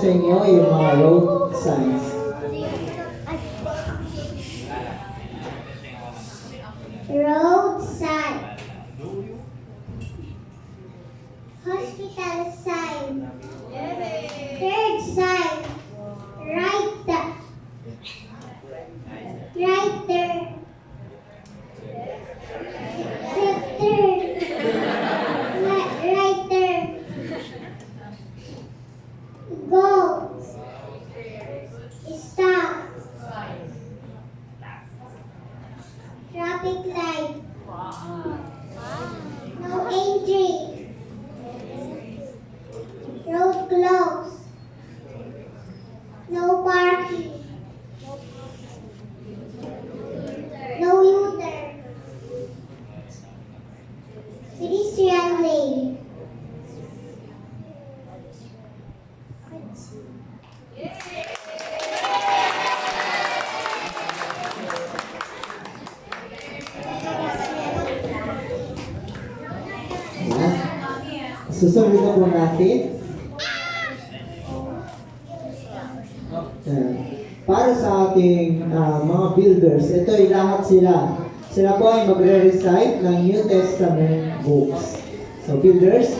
sa inyo yung mga road sign. Hospital sign. Third sign. Right. Li- Right there. Go. Traffic light. No entry. Road closed. No parking. No U-turn. Pedestrian lane. Susunod na po natin. Para sa ating ah, mga builders, ito ay lahat sila. Sila po ay magre-recite ng New Testament books. So builders,